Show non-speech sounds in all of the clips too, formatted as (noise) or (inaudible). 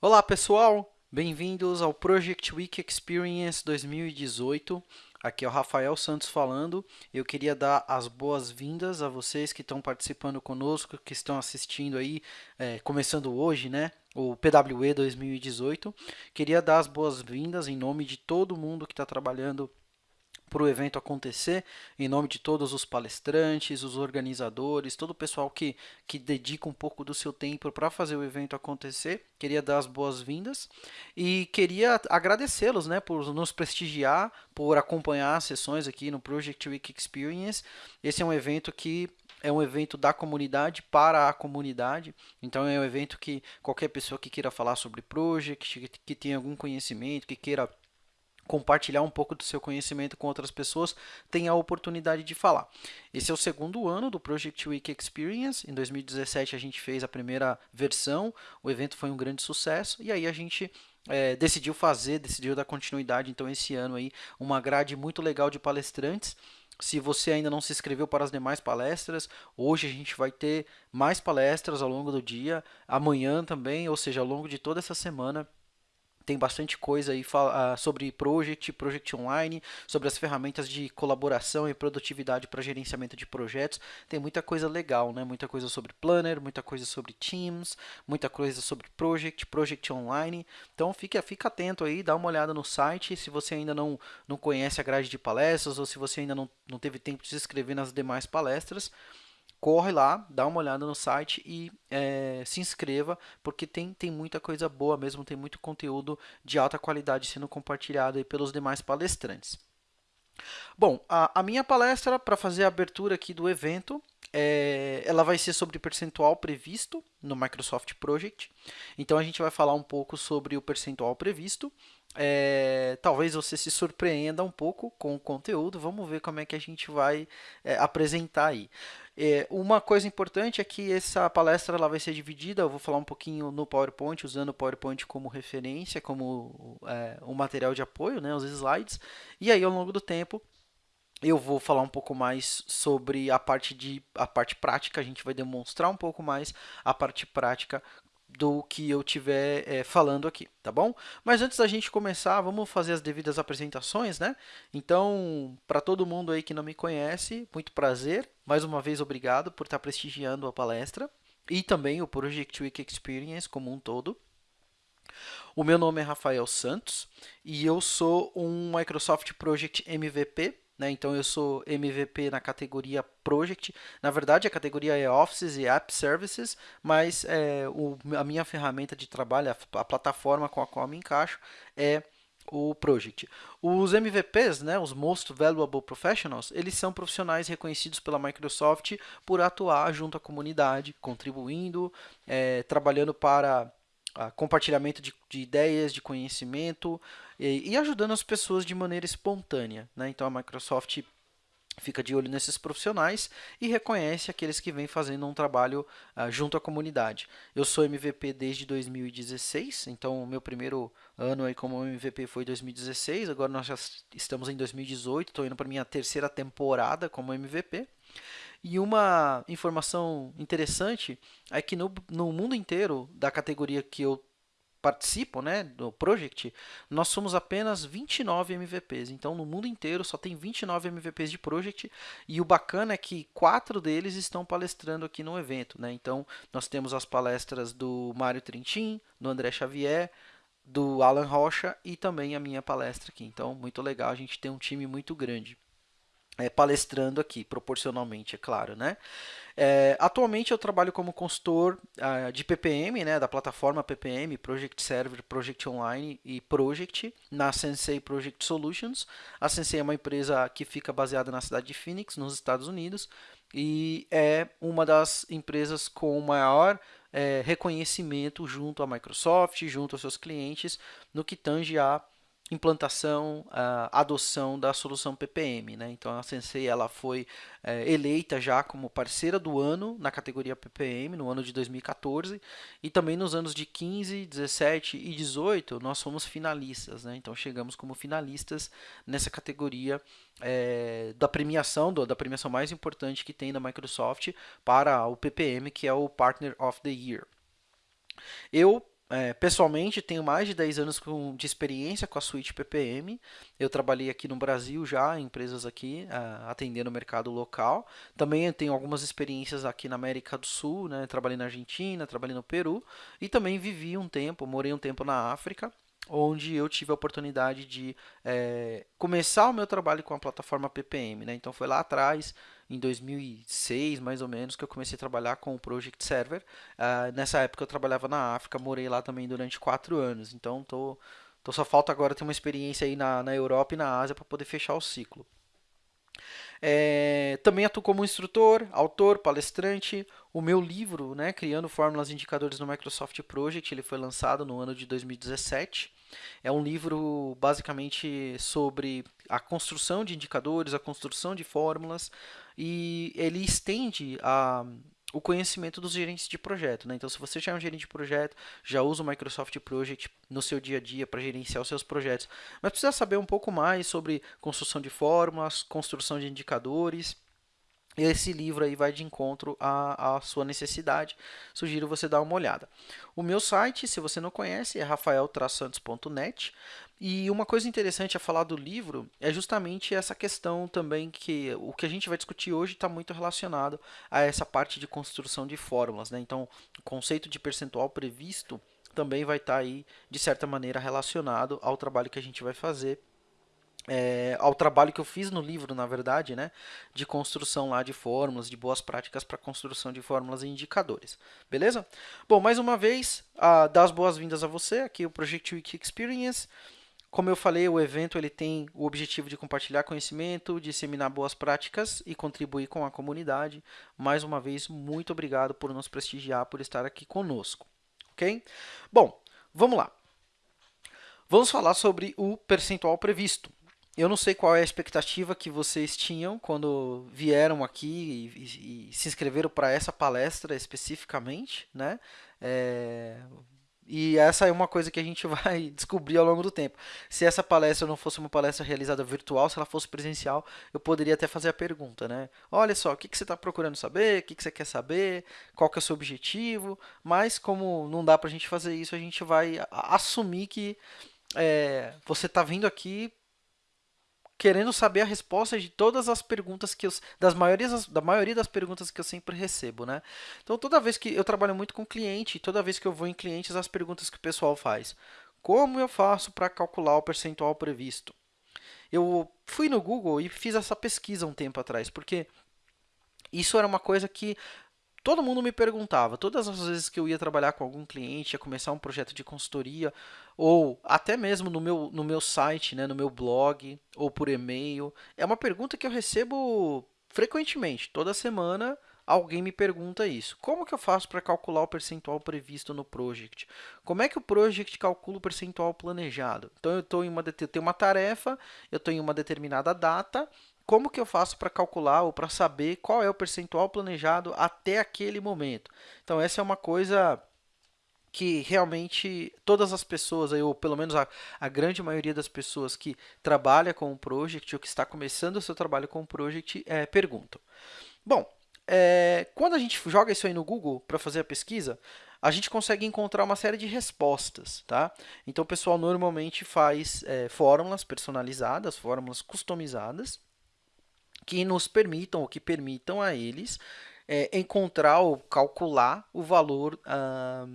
Olá pessoal, bem-vindos ao Project Week Experience 2018. Aqui é o Rafael Santos falando. Eu queria dar as boas-vindas a vocês que estão participando conosco, que estão assistindo aí, é, começando hoje, né? O PWE 2018. Queria dar as boas-vindas em nome de todo mundo que está trabalhando para o evento acontecer, em nome de todos os palestrantes, os organizadores, todo o pessoal que, que dedica um pouco do seu tempo para fazer o evento acontecer. Queria dar as boas-vindas e queria agradecê-los né, por nos prestigiar, por acompanhar as sessões aqui no Project Week Experience. Esse é um evento que é um evento da comunidade para a comunidade, então é um evento que qualquer pessoa que queira falar sobre Project, que, tenha algum conhecimento, que queira compartilhar um pouco do seu conhecimento com outras pessoas, tem a oportunidade de falar. Esse é o segundo ano do Project Week Experience. Em 2017 a gente fez a primeira versão, o evento foi um grande sucesso e aí a gente é, decidiu fazer, decidiu dar continuidade. Então esse ano aí uma grade muito legal de palestrantes. Se você ainda não se inscreveu para as demais palestras, hoje a gente vai ter mais palestras ao longo do dia, amanhã também, ou seja, ao longo de toda essa semana tem bastante coisa aí uh, sobre Project, Project Online, sobre as ferramentas de colaboração e produtividade para gerenciamento de projetos. Tem muita coisa legal, né? Muita coisa sobre Planner, muita coisa sobre Teams, muita coisa sobre Project, Project Online. Então fique, fique atento aí, dá uma olhada no site. Se você ainda não, não conhece a grade de palestras ou se você ainda não, não teve tempo de se inscrever nas demais palestras, corre lá, dá uma olhada no site e é, se inscreva, porque tem, tem muita coisa boa mesmo, tem muito conteúdo de alta qualidade sendo compartilhado pelos demais palestrantes. Bom, a, a minha palestra, para fazer a abertura aqui do evento, é, ela vai ser sobre percentual previsto no Microsoft Project. Então, a gente vai falar um pouco sobre o percentual previsto. É, talvez você se surpreenda um pouco com o conteúdo. Vamos ver como é que a gente vai é, apresentar aí. É, uma coisa importante é que essa palestra ela vai ser dividida, eu vou falar um pouquinho no PowerPoint, usando o PowerPoint como referência, como é, um material de apoio, né, os slides, e aí ao longo do tempo eu vou falar um pouco mais sobre a parte, de, a parte prática, a gente vai demonstrar um pouco mais a parte prática do que eu estiver é, falando aqui, tá bom? Mas antes da gente começar, vamos fazer as devidas apresentações, né? Então, para todo mundo aí que não me conhece, muito prazer. Mais uma vez, obrigado por estar prestigiando a palestra e também o Project Week Experience como um todo. O meu nome é Rafael Santos e eu sou um Microsoft Project MVP né? Então, eu sou MVP na categoria Project. Na verdade, a categoria é Offices e App Services, mas é, o, a minha ferramenta de trabalho, a, a plataforma com a qual me encaixo, é o Project. Os MVPs, né, os Most Valuable Professionals, eles são profissionais reconhecidos pela Microsoft por atuar junto à comunidade, contribuindo, é, trabalhando para compartilhamento de, de, ideias, de conhecimento e, ajudando as pessoas de maneira espontânea. Né? Então a Microsoft fica de olho nesses profissionais e reconhece aqueles que vêm fazendo um trabalho uh, junto à comunidade. Eu sou MVP desde 2016, então o meu primeiro ano aí como MVP foi 2016, agora nós já estamos em 2018, estou indo para minha terceira temporada como MVP. E uma informação interessante é que no, no mundo inteiro da categoria que eu participo, né, do Project, nós somos apenas 29 MVPs. Então, no mundo inteiro só tem 29 MVPs de Project e o bacana é que quatro deles estão palestrando aqui no evento, né? Então, nós temos as palestras do Mário Trentin, do André Xavier, do Alan Rocha e também a minha palestra aqui. Então, muito legal, a gente tem um time muito grande é, palestrando aqui, proporcionalmente, é claro, né? É, atualmente eu trabalho como consultor uh, de PPM, né, da plataforma PPM, Project Server, Project Online e Project, na Sensei Project Solutions. A Sensei é uma empresa que fica baseada na cidade de Phoenix, nos Estados Unidos, e é uma das empresas com maior é, reconhecimento junto à Microsoft, junto aos seus clientes, no que tange a implantação, a adoção da solução PPM. Né? Então, a Sensei ela foi é, eleita já como parceira do ano na categoria PPM, no ano de 2014, e também nos anos de 15, 17 e 18 nós fomos finalistas. Né? Então, chegamos como finalistas nessa categoria é, da premiação, do, da premiação mais importante que tem da Microsoft para o PPM, que é o Partner of the Year. Eu é, pessoalmente, tenho mais de 10 anos com, de experiência com a suíte PPM. Eu trabalhei aqui no Brasil já, em empresas aqui, uh, atendendo o mercado local. Também tenho algumas experiências aqui na América do Sul, né? Trabalhei na Argentina, trabalhei no Peru. E também vivi um tempo, morei um tempo na África, onde eu tive a oportunidade de é, começar o meu trabalho com a plataforma PPM. Né? Então, foi lá atrás em 2006, mais ou menos, que eu comecei a trabalhar com o Project Server. Uh, nessa época eu trabalhava na África, morei lá também durante quatro anos. Então, tô, tô só falta agora ter uma experiência aí na, na Europa e na Ásia para poder fechar o ciclo. É, também atuo como instrutor, autor, palestrante. O meu livro, né, Criando Fórmulas e Indicadores no Microsoft Project, ele foi lançado no ano de 2017. É um livro basicamente sobre a construção de indicadores, a construção de fórmulas, e ele estende a, o conhecimento dos gerentes de projeto. Né? Então, se você já é um gerente de projeto, já usa o Microsoft Project no seu dia a dia para gerenciar os seus projetos, mas precisa saber um pouco mais sobre construção de fórmulas, construção de indicadores, esse livro aí vai de encontro à, à, sua necessidade. Sugiro você dar uma olhada. O meu site, se você não conhece, é rafael-santos.net. E uma coisa interessante a falar do livro é justamente essa questão também que o que a gente vai discutir hoje está muito relacionado a essa parte de construção de fórmulas. Né? Então, o conceito de percentual previsto também vai estar tá aí, de certa maneira, relacionado ao trabalho que a gente vai fazer é, ao trabalho que eu fiz no livro, na verdade, né, de construção lá de fórmulas, de boas práticas para construção de fórmulas e indicadores. Beleza? Bom, mais uma vez, a, dar as boas-vindas a você, aqui o Project Wiki Experience. Como eu falei, o evento ele tem o objetivo de compartilhar conhecimento, disseminar boas práticas e contribuir com a comunidade. Mais uma vez, muito obrigado por nos prestigiar, por estar aqui conosco. Ok? Bom, vamos lá. Vamos falar sobre o percentual previsto. Eu não sei qual é a expectativa que vocês tinham quando vieram aqui e, e, e se inscreveram para essa palestra especificamente, né? É, e essa é uma coisa que a gente (laughs) vai descobrir ao longo do tempo. Se essa palestra não fosse uma palestra realizada virtual, se ela fosse presencial, eu poderia até fazer a pergunta, né? Olha só, o que, que você está procurando saber? O que, que você quer saber? Qual que é o seu objetivo? Mas como não dá para a gente fazer isso, a gente vai assumir que é, você está vindo aqui querendo saber a resposta de todas as perguntas que eu, das maiorias, da maioria das perguntas que eu sempre recebo, né? Então, toda vez que eu trabalho muito com cliente, toda vez que eu vou em clientes, as perguntas que o pessoal faz. Como eu faço para calcular o percentual previsto? Eu fui no Google e fiz essa pesquisa um tempo atrás, porque isso era uma coisa que todo mundo me perguntava, todas as vezes que eu ia trabalhar com algum cliente, ia começar um projeto de consultoria, ou até mesmo no meu, no meu site, né, no meu blog, ou por e-mail, é uma pergunta que eu recebo frequentemente. Toda semana alguém me pergunta isso. Como que eu faço para calcular o percentual previsto no project? Como é que o project calcula o percentual planejado? Então, eu, tô em uma, eu tenho uma tarefa, eu estou em uma determinada data, como que eu faço para calcular ou para saber qual é o percentual planejado até aquele momento? Então, essa é uma coisa que realmente todas as pessoas, ou pelo menos a, a grande maioria das pessoas que trabalha com o Project ou que está começando o seu trabalho com o Project, é, perguntam. Bom, é, quando a gente joga isso aí no Google para fazer a pesquisa, a gente consegue encontrar uma série de respostas, tá? Então, o pessoal normalmente faz é, fórmulas personalizadas, fórmulas customizadas, que nos permitam, ou que permitam a eles é, encontrar ou calcular o valor ah,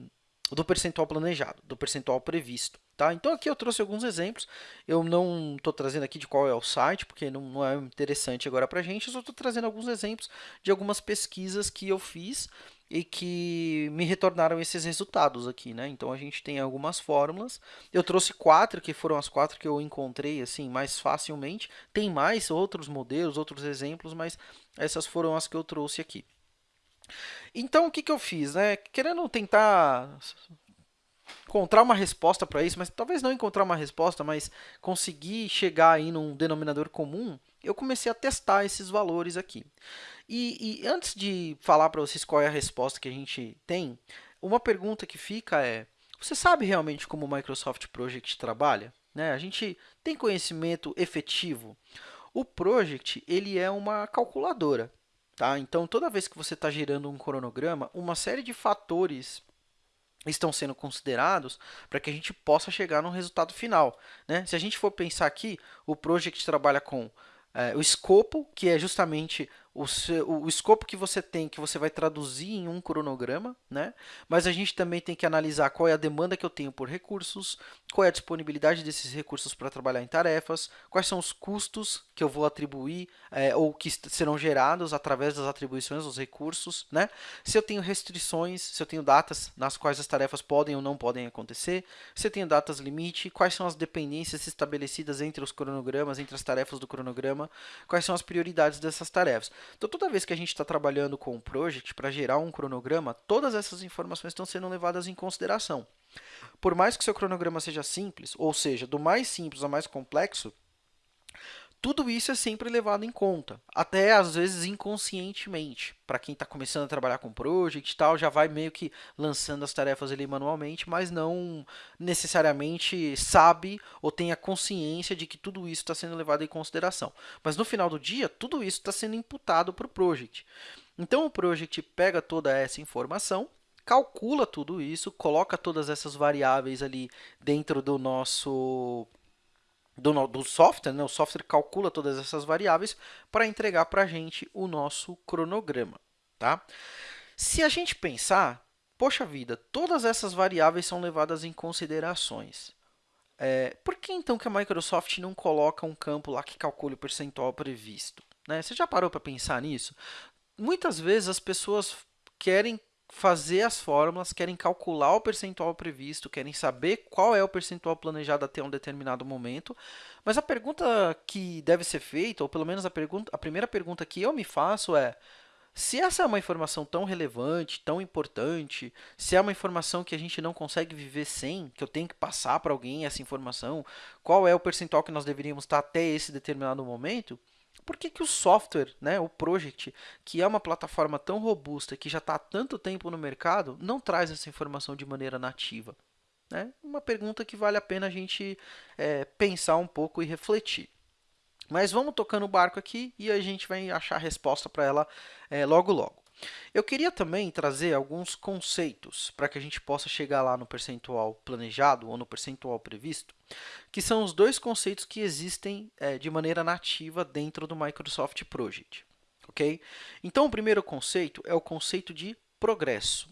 do percentual planejado, do percentual previsto. Tá? Então aqui eu trouxe alguns exemplos, eu não estou trazendo aqui de qual é o site, porque não, não é interessante agora para a gente, eu só estou trazendo alguns exemplos de algumas pesquisas que eu fiz e que me retornaram esses resultados aqui, né? Então a gente tem algumas fórmulas. Eu trouxe quatro, que foram as quatro que eu encontrei assim mais facilmente. Tem mais outros modelos, outros exemplos, mas essas foram as que eu trouxe aqui. Então o que, que eu fiz, né? Querendo tentar encontrar uma resposta para isso, mas talvez não encontrar uma resposta, mas conseguir chegar aí num denominador comum, eu comecei a testar esses valores aqui. E, e antes de falar para vocês qual é a resposta que a gente tem, uma pergunta que fica é, você sabe realmente como o Microsoft Project trabalha? Né? A gente tem conhecimento efetivo? O Project ele é uma calculadora. Tá? Então, toda vez que você está gerando um cronograma, uma série de fatores estão sendo considerados para que a gente possa chegar no resultado final. Né? Se a gente for pensar aqui, o Project trabalha com é, o escopo, que é justamente o, seu, o, escopo que você tem, que você vai traduzir em um cronograma, né? Mas a gente também tem que analisar qual é a demanda que eu tenho por recursos, qual é a disponibilidade desses recursos para trabalhar em tarefas, quais são os custos que eu vou atribuir é, ou que serão gerados através das atribuições dos recursos, né? Se eu tenho restrições, se eu tenho datas nas quais as tarefas podem ou não podem acontecer, se eu tenho datas limite, quais são as dependências estabelecidas entre os cronogramas, entre as tarefas do cronograma, quais são as prioridades dessas tarefas. Então, toda vez que a gente está trabalhando com um project para gerar um cronograma, todas essas informações estão sendo levadas em consideração. Por mais que seu cronograma seja simples, ou seja, do mais simples ao mais complexo, tudo isso é sempre levado em conta, até às vezes inconscientemente. Para quem está começando a trabalhar com project e tal, já vai meio que lançando as tarefas ali manualmente, mas não necessariamente sabe ou tem a consciência de que tudo isso está sendo levado em consideração. Mas no final do dia, tudo isso está sendo imputado para o project. Então o project pega toda essa informação calcula tudo isso, coloca todas essas variáveis ali dentro do nosso do, do software, né? o software calcula todas essas variáveis para entregar para a gente o nosso cronograma. Tá? Se a gente pensar, poxa vida, todas essas variáveis são levadas em considerações. É, por que então que a Microsoft não coloca um campo lá que calcule o percentual previsto? Né? Você já parou para pensar nisso? Muitas vezes as pessoas querem fazer as fórmulas, querem calcular o percentual previsto, querem saber qual é o percentual planejado até um determinado momento, mas a pergunta que deve ser feita, ou pelo menos a, pergunta, a primeira pergunta que eu me faço é se essa é uma informação tão relevante, tão importante, se é uma informação que a gente não consegue viver sem, que eu tenho que passar para alguém essa informação, qual é o percentual que nós deveríamos estar até esse determinado momento, por que, que o software, né, o Project, que é uma plataforma tão robusta, que já está há tanto tempo no mercado, não traz essa informação de maneira nativa? Né? Uma pergunta que vale a pena a gente é, pensar um pouco e refletir. Mas vamos tocando o barco aqui e a gente vai achar a resposta para ela é, logo logo. Eu queria também trazer alguns conceitos para que a gente possa chegar lá no percentual planejado ou no percentual previsto, que são os dois conceitos que existem é, de maneira nativa dentro do Microsoft Project. Okay? Então, o primeiro conceito é o conceito de progresso.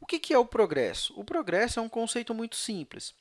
O que, que é o progresso? O progresso é um conceito muito simples.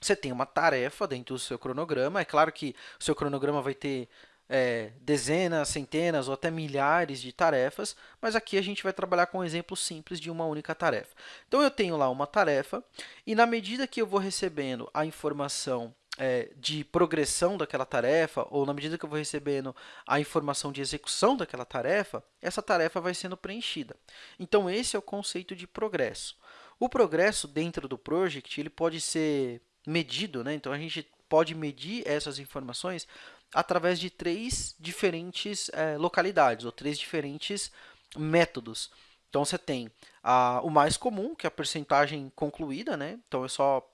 Você tem uma tarefa dentro do seu cronograma. É claro que o seu cronograma vai ter é, dezenas, centenas ou até milhares de tarefas, mas aqui a gente vai trabalhar com um exemplo simples de uma única tarefa. Então, eu tenho lá uma tarefa e, na medida que eu vou recebendo a informação é, de progressão daquela tarefa, ou na medida que eu vou recebendo a informação de execução daquela tarefa, essa tarefa vai sendo preenchida. Então, esse é o conceito de progresso. O progresso dentro do project ele pode ser medido, né? então a gente pode medir essas informações através de três diferentes é, localidades, ou três diferentes métodos. Então, você tem a, o mais comum, que é a percentagem concluída, né? Então, eu só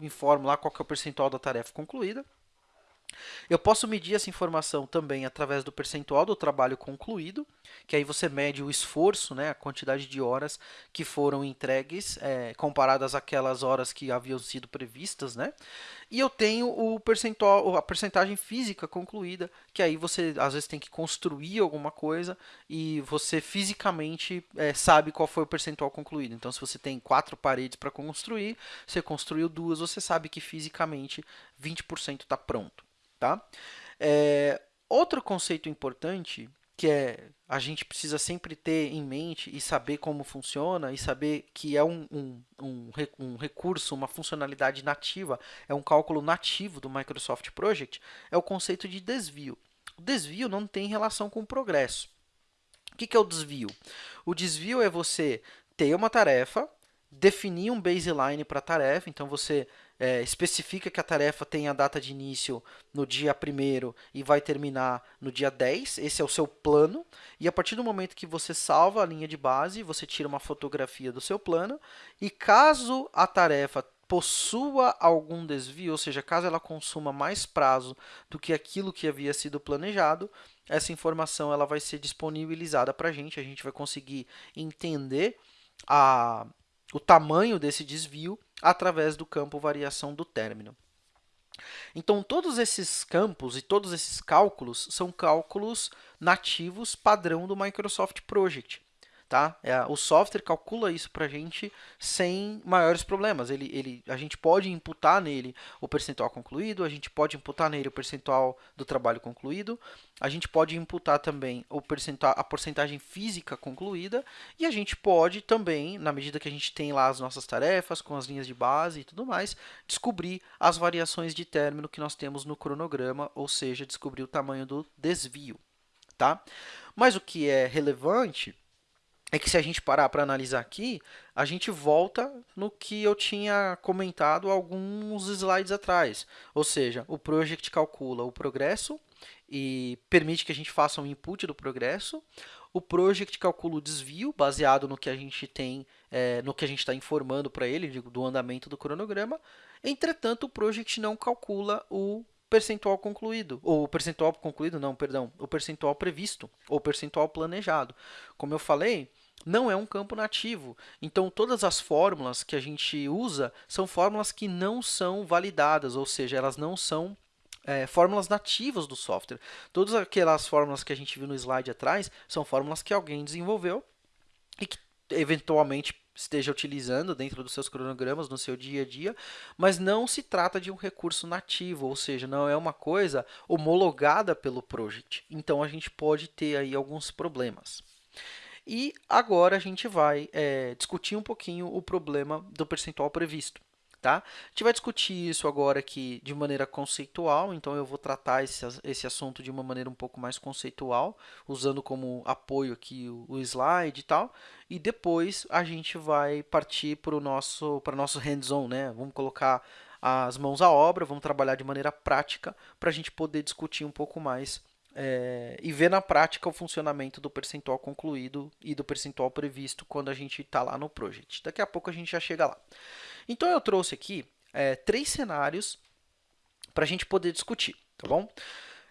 informo lá qual é o percentual da tarefa concluída. Eu posso medir essa informação também através do percentual do trabalho concluído, que aí você mede o esforço, né, a quantidade de horas que foram entregues, é, comparadas àquelas horas que haviam sido previstas. Né? E eu tenho o percentual, a percentagem física concluída, que aí você às vezes tem que construir alguma coisa e você fisicamente é, sabe qual foi o percentual concluído. Então, se você tem quatro paredes para construir, você construiu duas, você sabe que fisicamente 20% está pronto. Tá? É, outro conceito importante que é a gente precisa sempre ter em mente e saber como funciona e saber que é um, um, um, um, recurso, uma funcionalidade nativa, é um cálculo nativo do Microsoft Project, é o conceito de desvio. O desvio não tem relação com o progresso. O que, que é o desvio? O desvio é você ter uma tarefa, definir um baseline para a tarefa, então você é, especifica que a tarefa tem a data de início no dia 1 e vai terminar no dia 10, esse é o seu plano, e a partir do momento que você salva a linha de base, você tira uma fotografia do seu plano, e caso a tarefa possua algum desvio, ou seja, caso ela consuma mais prazo do que aquilo que havia sido planejado, essa informação ela vai ser disponibilizada para a gente, a gente vai conseguir entender a o tamanho desse desvio através do campo variação do término. Então, todos esses campos e todos esses cálculos são cálculos nativos padrão do Microsoft Project. Tá? É, o software calcula isso para a gente sem maiores problemas. Ele, ele, a gente pode imputar nele o percentual concluído, a gente pode imputar nele o percentual do trabalho concluído, a gente pode imputar também o percentual, a porcentagem física concluída e a gente pode também, na medida que a gente tem lá as nossas tarefas com as linhas de base e tudo mais, descobrir as variações de término que nós temos no cronograma, ou seja, descobrir o tamanho do desvio. Tá? Mas o que é relevante é que se a gente parar para analisar aqui, a gente volta no que eu tinha comentado alguns slides atrás. Ou seja, o project calcula o progresso e permite que a gente faça um input do progresso. O project calcula o desvio, baseado no que a gente tem, é, no que a gente está informando para ele, do andamento do cronograma. Entretanto, o project não calcula o percentual concluído, ou percentual concluído, não, perdão, o percentual previsto, ou percentual planejado. Como eu falei, não é um campo nativo. Então, todas as fórmulas que a gente usa são fórmulas que não são validadas, ou seja, elas não são é, fórmulas nativas do software. Todas aquelas fórmulas que a gente viu no slide atrás são fórmulas que alguém desenvolveu e que eventualmente esteja utilizando dentro dos seus cronogramas no seu dia a dia, mas não se trata de um recurso nativo, ou seja, não é uma coisa homologada pelo project. Então, a gente pode ter aí alguns problemas. E agora a gente vai é, discutir um pouquinho o problema do percentual previsto. Tá? A gente vai discutir isso agora aqui de maneira conceitual, então eu vou tratar esse, esse assunto de uma maneira um pouco mais conceitual, usando como apoio aqui o, o slide e tal, e depois a gente vai partir para o nosso, nosso hands-on, né? vamos colocar as mãos à obra, vamos trabalhar de maneira prática para a gente poder discutir um pouco mais é, e ver na prática o funcionamento do percentual concluído e do percentual previsto quando a gente está lá no project. Daqui a pouco a gente já chega lá. Então eu trouxe aqui é, três cenários para a gente poder discutir, tá bom?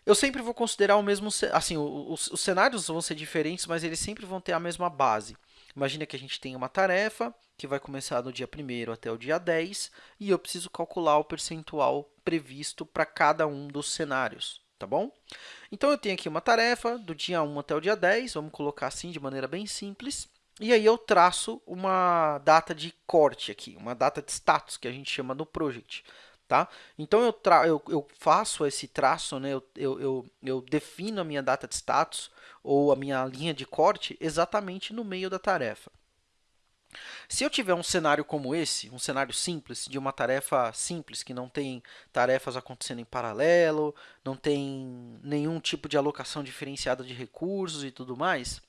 Eu sempre vou considerar o mesmo, assim, os, os cenários vão ser diferentes, mas eles sempre vão ter a mesma base. Imagina que a gente tem uma tarefa que vai começar no dia 1 até o dia 10 e eu preciso calcular o percentual previsto para cada um dos cenários, tá bom? Então, eu tenho aqui uma tarefa do dia 1 até o dia 10, vamos colocar assim de maneira bem simples. E aí eu traço uma data de corte aqui, uma data de status, que a gente chama no project. Tá? Então, eu, eu, eu faço esse traço, né? eu, eu, eu, eu defino a minha data de status ou a minha linha de corte exatamente no meio da tarefa. Se eu tiver um cenário como esse, um cenário simples, de uma tarefa simples, que não tem tarefas acontecendo em paralelo, não tem nenhum tipo de alocação diferenciada de recursos e tudo mais,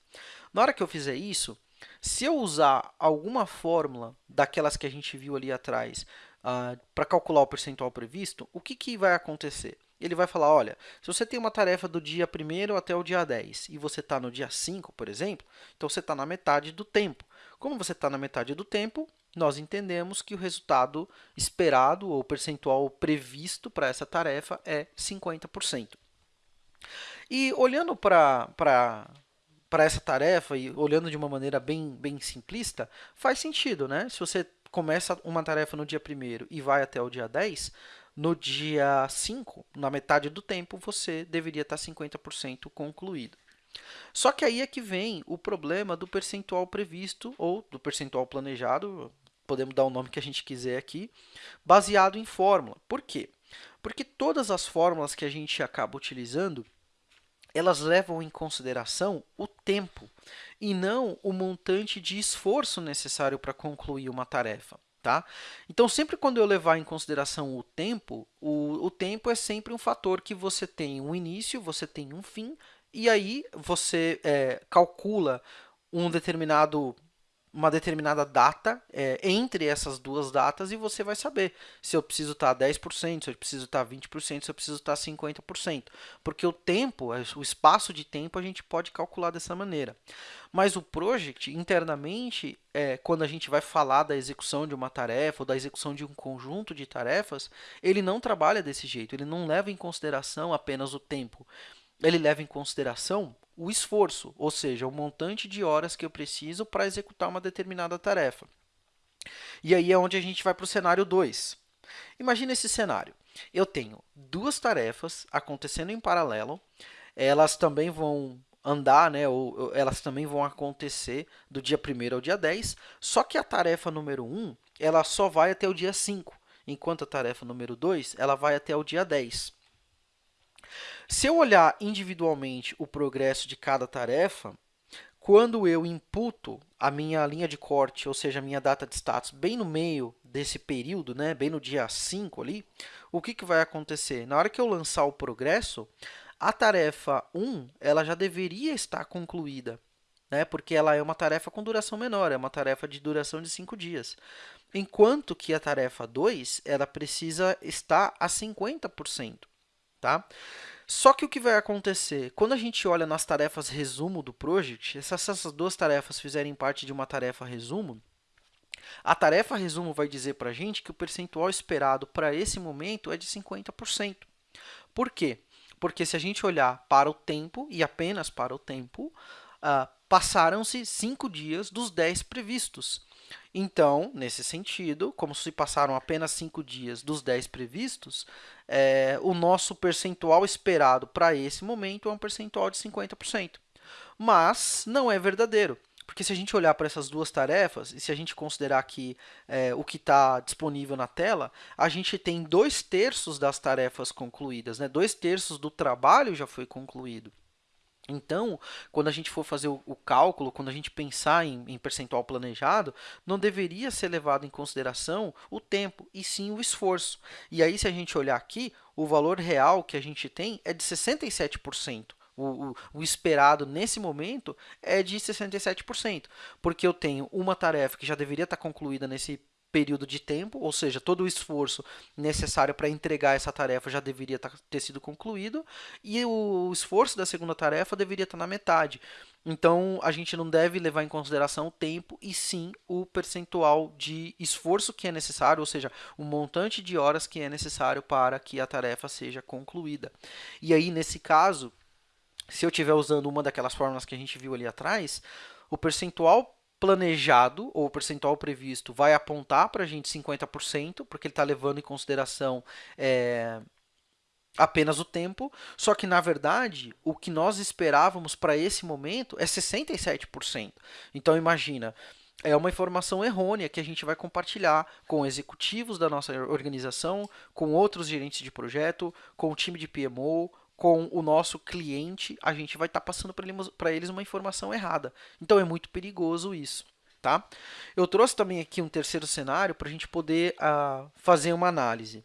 na hora que eu fizer isso, se eu usar alguma fórmula daquelas que a gente viu ali atrás uh, para calcular o percentual previsto, o que, que vai acontecer? Ele vai falar, olha, se você tem uma tarefa do dia 1 até o dia 10 e você está no dia 5, por exemplo, então você está na metade do tempo. Como você está na metade do tempo, nós entendemos que o resultado esperado ou percentual previsto para essa tarefa é 50%. E olhando para para essa tarefa e olhando de uma maneira bem, bem simplista, faz sentido, né? Se você começa uma tarefa no dia 1 e vai até o dia 10, no dia 5, na metade do tempo, você deveria estar 50% concluído. Só que aí é que vem o problema do percentual previsto ou do percentual planejado, podemos dar o nome que a gente quiser aqui, baseado em fórmula. Por quê? Porque todas as fórmulas que a gente acaba utilizando, elas levam em consideração o tempo e não o montante de esforço necessário para concluir uma tarefa. Tá? Então, sempre quando eu levar em consideração o tempo, o, o tempo é sempre um fator que você tem um início, você tem um fim e aí você é, calcula um determinado, uma determinada data é, entre essas duas datas e você vai saber se eu preciso estar 10%, se eu preciso estar 20%, se eu preciso estar 50%. Porque o tempo, é, o espaço de tempo, a gente pode calcular dessa maneira. Mas o project, internamente, é, quando a gente vai falar da execução de uma tarefa ou da execução de um conjunto de tarefas, ele não trabalha desse jeito, ele não leva em consideração apenas o tempo ele leva em consideração o esforço, ou seja, o montante de horas que eu preciso para executar uma determinada tarefa. E aí é onde a gente vai para o cenário 2. Imagina esse cenário. Eu tenho duas tarefas acontecendo em paralelo, elas também vão andar, né, ou, elas também vão acontecer do dia 1 ao dia 10, só que a tarefa número 1 ela só vai até o dia 5, enquanto a tarefa número 2 ela vai até o dia 10. Se eu olhar individualmente o progresso de cada tarefa, quando eu imputo a minha linha de corte, ou seja, a minha data de status, bem no meio desse período, né, bem no dia 5 ali, o que, que vai acontecer? Na hora que eu lançar o progresso, a tarefa 1 ela já deveria estar concluída, né, porque ela é uma tarefa com duração menor, é uma tarefa de duração de 5 dias. Enquanto que a tarefa 2 ela precisa estar a 50%. Tá? Só que o que vai acontecer? Quando a gente olha nas tarefas resumo do project, se essas duas tarefas fizerem parte de uma tarefa resumo, a tarefa resumo vai dizer para a gente que o percentual esperado para esse momento é de 50%. Por quê? Porque se a gente olhar para o tempo, e apenas para o tempo, uh, passaram-se 5 dias dos 10 previstos. Então, nesse sentido, como se passaram apenas 5 dias dos 10 previstos, é, o nosso percentual esperado para esse momento é um percentual de 50%. Mas não é verdadeiro, porque se a gente olhar para essas duas tarefas, e se a gente considerar aqui é, o que está disponível na tela, a gente tem dois terços das tarefas concluídas, né? dois terços do trabalho já foi concluído. Então, quando a gente for fazer o, o cálculo, quando a gente pensar em, em, percentual planejado, não deveria ser levado em consideração o tempo, e sim o esforço. E aí, se a gente olhar aqui, o valor real que a gente tem é de 67%. O, o, o, esperado nesse momento é de 67%, porque eu tenho uma tarefa que já deveria estar concluída nesse período de tempo, ou seja, todo o esforço necessário para entregar essa tarefa já deveria ter sido concluído, e o esforço da segunda tarefa deveria estar na metade. Então, a gente não deve levar em consideração o tempo, e sim o percentual de esforço que é necessário, ou seja, o montante de horas que é necessário para que a tarefa seja concluída. E aí, nesse caso, se eu estiver usando uma daquelas fórmulas que a gente viu ali atrás, o percentual planejado, ou percentual previsto, vai apontar para a gente 50%, porque ele está levando em consideração é, apenas o tempo, só que, na verdade, o que nós esperávamos para esse momento é 67%. Então, imagina, é uma informação errônea que a gente vai compartilhar com executivos da nossa organização, com outros gerentes de projeto, com o time de PMO, com o nosso cliente, a gente vai estar tá passando para eles uma informação errada. Então, é muito perigoso isso. Tá? Eu trouxe também aqui um terceiro cenário para a gente poder uh, fazer uma análise.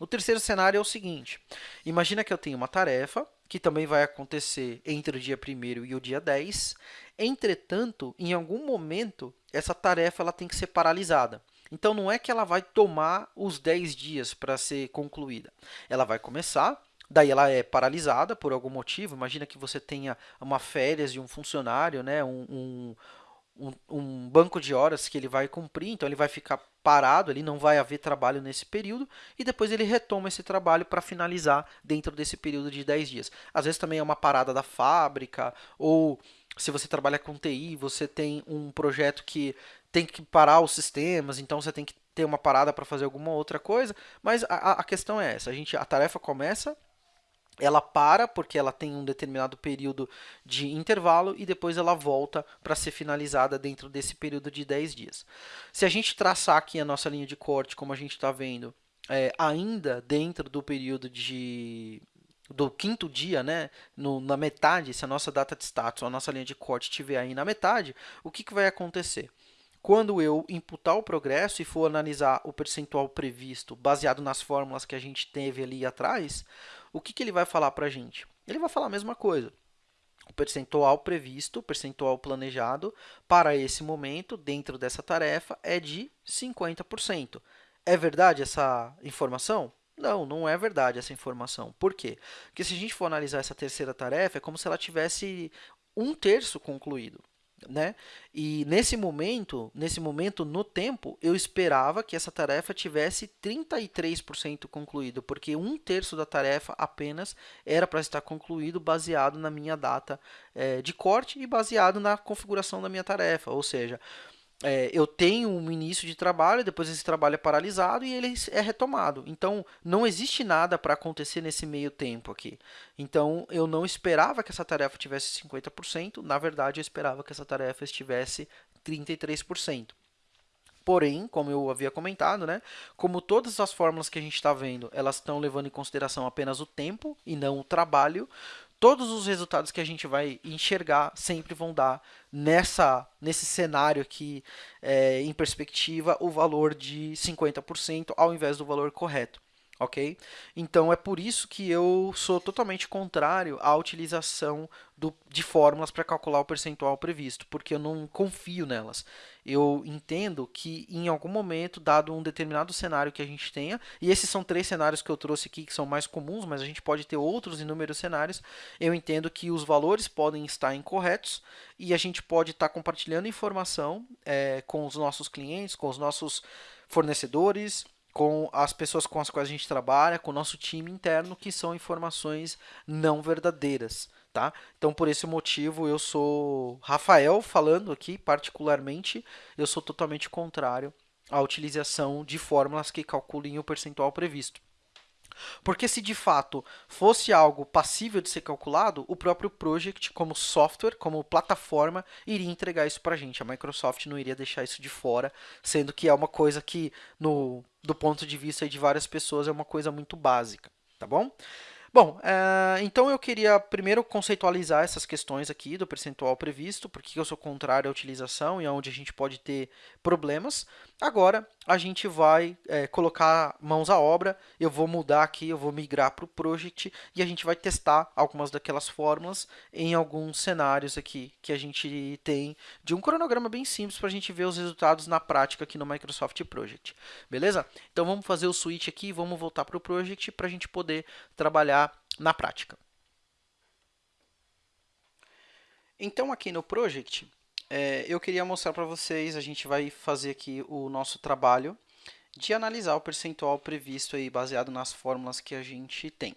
O terceiro cenário é o seguinte, imagina que eu tenho uma tarefa, que também vai acontecer entre o dia 1 e o dia 10, entretanto, em algum momento, essa tarefa ela tem que ser paralisada. Então, não é que ela vai tomar os 10 dias para ser concluída. Ela vai começar, daí ela é paralisada por algum motivo. Imagina que você tenha uma férias de um funcionário, né? um, um um, banco de horas que ele vai cumprir, então ele vai ficar parado, ele não vai haver trabalho nesse período, e depois ele retoma esse trabalho para finalizar dentro desse período de 10 dias. Às vezes também é uma parada da fábrica, ou se você trabalha com TI, você tem um projeto que tem que parar os sistemas, então você tem que ter uma parada para fazer alguma outra coisa, mas a, a questão é essa, a, gente, a tarefa começa ela para porque ela tem um determinado período de intervalo e depois ela volta para ser finalizada dentro desse período de 10 dias. Se a gente traçar aqui a nossa linha de corte, como a gente está vendo, é, ainda dentro do período de do quinto dia, né, no, na metade, se a nossa data de status, a nossa linha de corte estiver aí na metade, o que, que vai acontecer? Quando eu imputar o progresso e for analisar o percentual previsto baseado nas fórmulas que a gente teve ali atrás, o que, que ele vai falar para a gente? Ele vai falar a mesma coisa. O percentual previsto, o percentual planejado para esse momento, dentro dessa tarefa, é de 50%. É verdade essa informação? Não, não é verdade essa informação. Por quê? Porque se a gente for analisar essa terceira tarefa, é como se ela tivesse um terço concluído né? E nesse momento, nesse momento no tempo, eu esperava que essa tarefa tivesse 33% concluído, porque um terço da tarefa apenas era para estar concluído baseado na minha data é, de corte e baseado na configuração da minha tarefa, ou seja, é, eu tenho um início de trabalho, depois esse trabalho é paralisado e ele é retomado. Então, não existe nada para acontecer nesse meio tempo aqui. Então, eu não esperava que essa tarefa tivesse 50%, na verdade, eu esperava que essa tarefa estivesse 33%. Porém, como eu havia comentado, né, como todas as fórmulas que a gente está vendo, elas estão levando em consideração apenas o tempo e não o trabalho, todos os resultados que a gente vai enxergar sempre vão dar nessa nesse cenário aqui é, em perspectiva o valor de 50% ao invés do valor correto ok? Então é por isso que eu sou totalmente contrário à utilização do, de fórmulas para calcular o percentual previsto, porque eu não confio nelas. Eu entendo que em algum momento, dado um determinado cenário que a gente tenha, e esses são três cenários que eu trouxe aqui que são mais comuns, mas a gente pode ter outros inúmeros cenários, eu entendo que os valores podem estar incorretos e a gente pode estar compartilhando informação é, com os nossos clientes, com os nossos fornecedores, com as pessoas com as quais a gente trabalha, com o nosso time interno, que são informações não verdadeiras. Tá? Então, por esse motivo, eu sou Rafael falando aqui, particularmente, eu sou totalmente contrário à utilização de fórmulas que calculem o percentual previsto. Porque se de fato fosse algo passível de ser calculado, o próprio Project, como software, como plataforma, iria entregar isso para a gente. A Microsoft não iria deixar isso de fora, sendo que é uma coisa que, no, do ponto de vista de várias pessoas, é uma coisa muito básica. Tá bom? Bom, uh, então eu queria primeiro conceitualizar essas questões aqui do percentual previsto, porque eu sou contrário à utilização e onde a gente pode ter problemas. Agora, a gente vai é, colocar mãos à obra, eu vou mudar aqui, eu vou migrar para o Project e a gente vai testar algumas daquelas fórmulas em alguns cenários aqui que a gente tem de um cronograma bem simples para a gente ver os resultados na prática aqui no Microsoft Project. Beleza? Então vamos fazer o switch aqui, e vamos voltar para o Project para a gente poder trabalhar na prática. Então, aqui no Project, é, eu queria mostrar para vocês, a gente vai fazer aqui o nosso trabalho de analisar o percentual previsto aí, baseado nas fórmulas que a gente tem.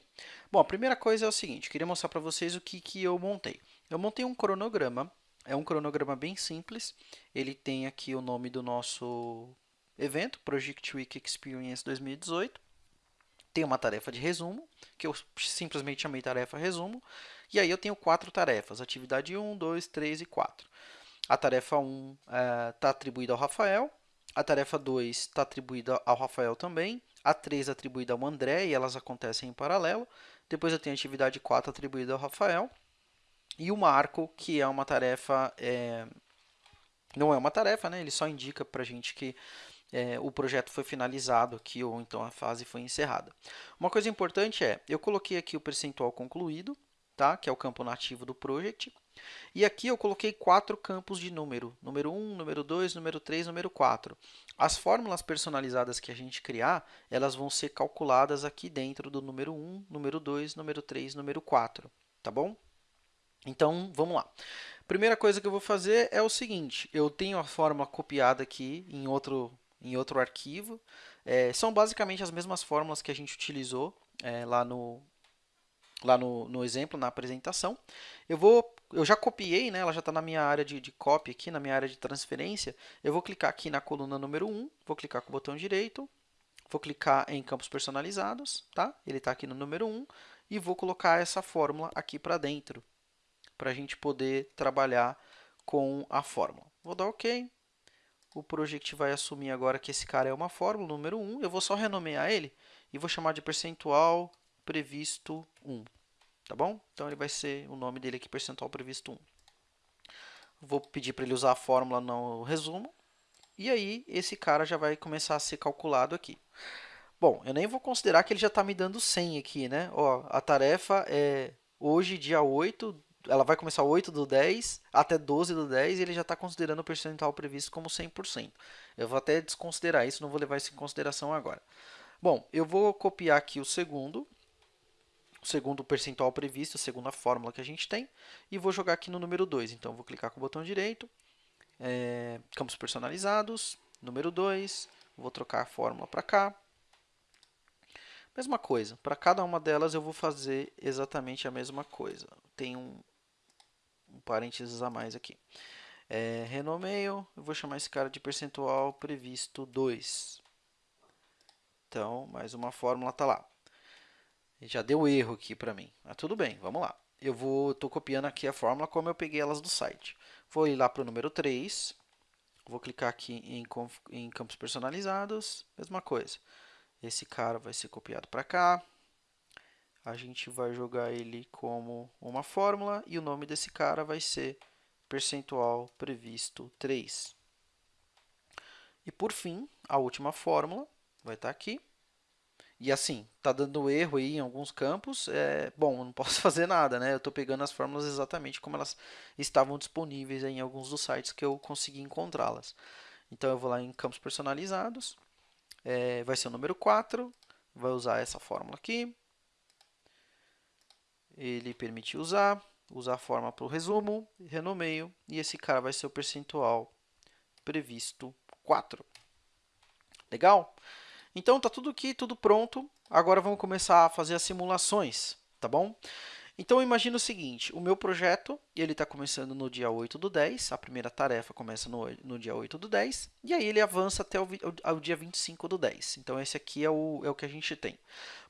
Bom, a primeira coisa é o seguinte, queria mostrar para vocês o que, que eu montei. Eu montei um cronograma, é um cronograma bem simples, ele tem aqui o nome do nosso evento, Project Week Experience 2018, tem uma tarefa de resumo, que eu simplesmente chamei tarefa resumo, e aí eu tenho quatro tarefas, atividade 1, 2, 3 e 4. A tarefa 1 está é, atribuída ao Rafael, a tarefa 2 está atribuída ao Rafael também, a 3 atribuída ao André, e elas acontecem em paralelo. Depois eu tenho a atividade 4 atribuída ao Rafael, e o marco, que é uma tarefa, é... não é uma tarefa, né? ele só indica para a gente que é, o projeto foi finalizado aqui ou então a fase foi encerrada. Uma coisa importante é, eu coloquei aqui o percentual concluído, tá? que é o campo nativo do project, e aqui eu coloquei quatro campos de número, número 1, número 2, número 3, número 4. As fórmulas personalizadas que a gente criar, elas vão ser calculadas aqui dentro do número 1, número 2, número 3, número 4, tá bom? Então, vamos lá. Primeira coisa que eu vou fazer é o seguinte, eu tenho a fórmula copiada aqui em outro em outro arquivo. É, são basicamente as mesmas fórmulas que a gente utilizou é, lá, no, lá no, no exemplo, na apresentação. Eu, vou, eu já copiei, né, ela já está na minha área de, de copy aqui, na minha área de transferência. Eu vou clicar aqui na coluna número 1, vou clicar com o botão direito, vou clicar em campos personalizados, tá? ele está aqui no número 1, e vou colocar essa fórmula aqui para dentro, para a gente poder trabalhar com a fórmula. Vou dar OK, o project vai assumir agora que esse cara é uma fórmula, número 1. Eu vou só renomear ele e vou chamar de percentual previsto 1. Tá bom? Então, ele vai ser o nome dele aqui, percentual previsto 1. Vou pedir para ele usar a fórmula no resumo. E aí, esse cara já vai começar a ser calculado aqui. Bom, eu nem vou considerar que ele já está me dando 100 aqui, né? Ó, a tarefa é hoje, dia 8 ela vai começar 8 do 10 até 12 do 10 e ele já está considerando o percentual previsto como 100%. Eu vou até desconsiderar isso, não vou levar isso em consideração agora. Bom, eu vou copiar aqui o segundo, o segundo percentual previsto, a segunda fórmula que a gente tem, e vou jogar aqui no número 2. Então, vou clicar com o botão direito, é, campos personalizados, número 2, vou trocar a fórmula para cá. Mesma coisa, para cada uma delas eu vou fazer exatamente a mesma coisa. Tem um, um parênteses a mais aqui. é, renomeio, eu vou chamar esse cara de percentual previsto 2. Então, mais uma fórmula está lá. Já deu erro aqui para mim, mas tudo bem, vamos lá. Eu vou, estou copiando aqui a fórmula como eu peguei elas do site. Vou ir lá para o número 3, vou clicar aqui em, em campos personalizados, mesma coisa. Esse cara vai ser copiado para cá, a gente vai jogar ele como uma fórmula e o nome desse cara vai ser percentual previsto 3. E por fim, a última fórmula vai estar aqui. E assim, está dando erro aí em alguns campos, é, bom, não posso (laughs) fazer nada, né? Eu estou pegando as fórmulas exatamente como elas estavam disponíveis em alguns dos sites que eu consegui encontrá-las. Então, eu vou lá em campos personalizados, é, vai ser o número 4, vai usar essa fórmula aqui. Ele permite usar, usar a forma para o resumo, renomeio, e esse cara vai ser o percentual previsto 4. Legal? Então, está tudo aqui, tudo pronto. Agora, vamos começar a fazer as simulações, tá bom? Então, imagina o seguinte, o meu projeto ele está começando no dia 8 do 10, a primeira tarefa começa no, no dia 8 do 10, e aí ele avança até o, ao dia 25 do 10. Então, esse aqui é o, é o que a gente tem.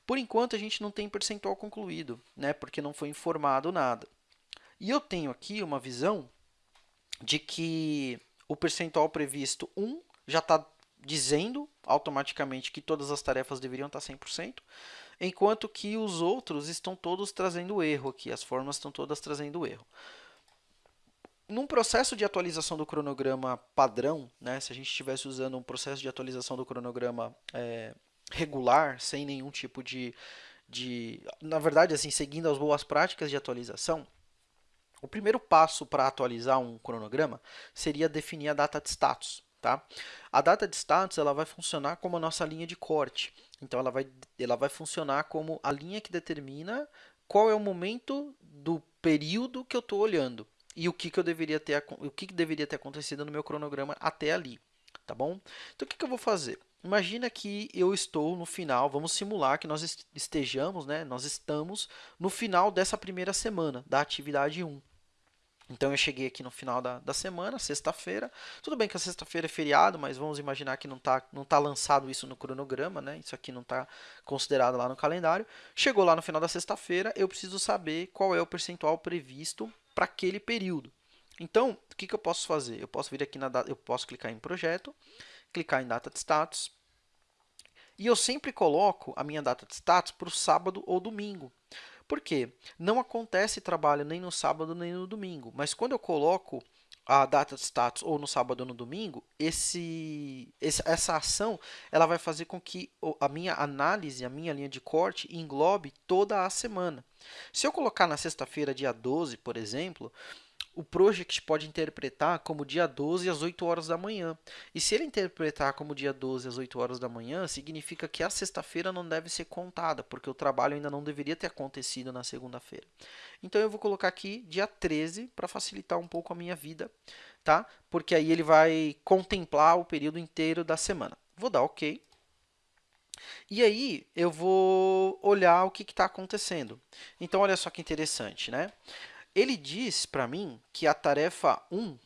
Por enquanto, a gente não tem percentual concluído, né, porque não foi informado nada. E eu tenho aqui uma visão de que o percentual previsto 1 já está dizendo automaticamente que todas as tarefas deveriam estar 100%, enquanto que os outros estão todos trazendo erro aqui, as formas estão todas trazendo erro. Num processo de atualização do cronograma padrão, né, se a gente estivesse usando um processo de atualização do cronograma é, regular, sem nenhum tipo de, de... Na verdade, assim, seguindo as boas práticas de atualização, o primeiro passo para atualizar um cronograma seria definir a data de status. Tá? A data de status ela vai funcionar como a nossa linha de corte. Então, ela vai, ela vai funcionar como a linha que determina qual é o momento do período que eu estou olhando e o que, que eu deveria ter o que, que deveria ter acontecido no meu cronograma até ali, tá bom? Então o que, que eu vou fazer? Imagina que eu estou no final, vamos simular que nós estejamos, né? Nós estamos no final dessa primeira semana da atividade 1. Então, eu cheguei aqui no final da, da semana, sexta-feira. Tudo bem que a sexta-feira é feriado, mas vamos imaginar que não está não tá lançado isso no cronograma, né? Isso aqui não está considerado lá no calendário. Chegou lá no final da sexta-feira, eu preciso saber qual é o percentual previsto para aquele período. Então, o que, que eu posso fazer? Eu posso vir aqui na eu posso clicar em projeto, clicar em data de status, e eu sempre coloco a minha data de status para o sábado ou domingo. Por quê? Não acontece trabalho nem no sábado nem no domingo, mas quando eu coloco a data de status ou no sábado ou no domingo, esse, essa ação ela vai fazer com que a minha análise, a minha linha de corte englobe toda a semana. Se eu colocar na sexta-feira, dia 12, por exemplo, o project pode interpretar como dia 12 às 8 horas da manhã. E se ele interpretar como dia 12 às 8 horas da manhã, significa que a sexta-feira não deve ser contada, porque o trabalho ainda não deveria ter acontecido na segunda-feira. Então eu vou colocar aqui dia 13 para facilitar um pouco a minha vida, tá? Porque aí ele vai contemplar o período inteiro da semana. Vou dar OK. E aí eu vou olhar o que está acontecendo. Então olha só que interessante, né? Ele diz para mim que a tarefa 1,